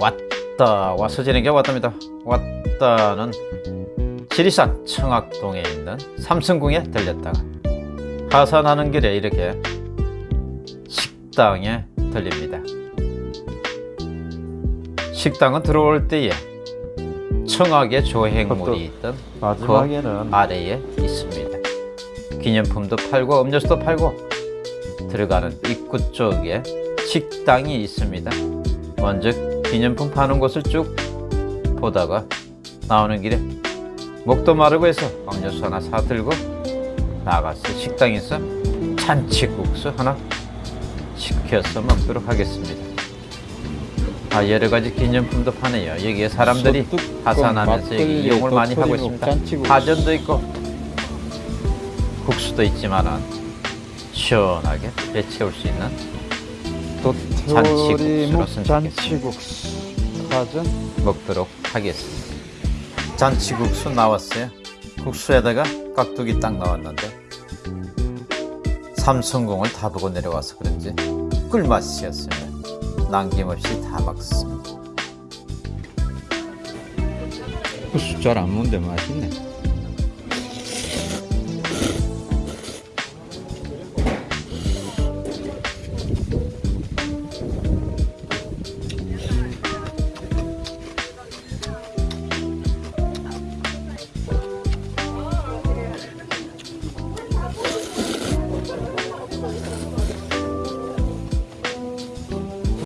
왔다. 와서 지는 게 왔답니다. 왔다는 지리산 청학동에 있는 삼성궁에 들렸다가 하산하는 길에 이렇게 식당에 들립니다. 식당은 들어올 때에 청학의 조형물이 있던 마지막에는 그 아래에 있습니다. 기념품도 팔고 음료수도 팔고 들어가는 입구 쪽에 식당이 있습니다. 먼저 기념품 파는 곳을 쭉 보다가 나오는 길에 목도 마르고 해서 음료수 하나 사들고 나가서 식당에서 잔치국수 하나 시켜서 먹도록 하겠습니다. 아 여러가지 기념품도 파네요. 여기에 사람들이 하산하면서 여기 이용을 많이 하고 있습니다. 파전도 있고 국수도 있지만은 시원하게 배채울 수 있는 선택했습니다. 잔치국수 파전 먹도록 하겠습니다. 잔치국수 나왔어요. 국수에다가 깍두기 딱 나왔는데 삼성공을 다 보고 내려와서 그런지 꿀맛이었어요. 남김없이 다 먹습니다. 국수 잘 안 먹는데 맛있네